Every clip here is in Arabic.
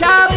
escuchado.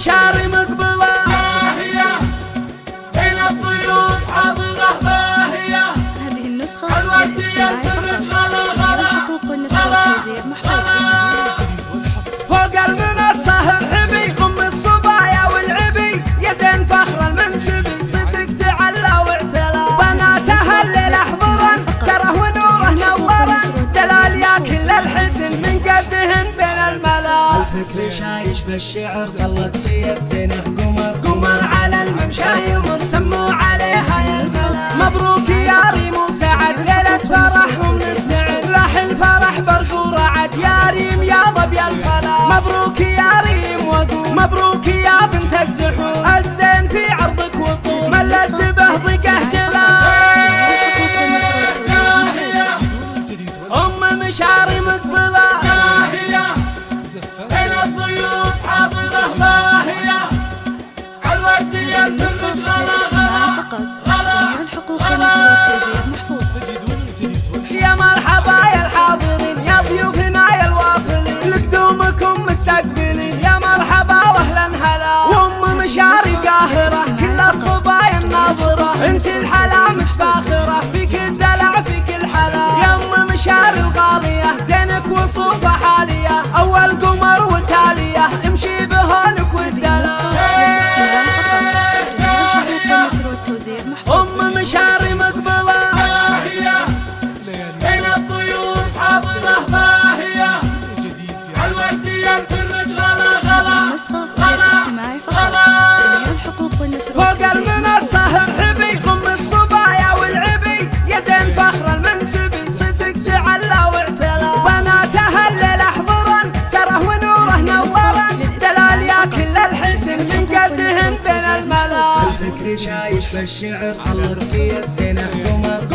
شعر من ليش عايش بالشعر ظلت لي السنة قمر قمر على الممشى يمر سموا عليها يا مبروك يا ريم وسعد ليلة فرحهم نستعد راح الفرح برد ورعد يا ريم يا ضب يا الفلا مبروك يا ريم وقوم مبروك يا بنت so far. شايش بالشعر على ركية سنة عمر.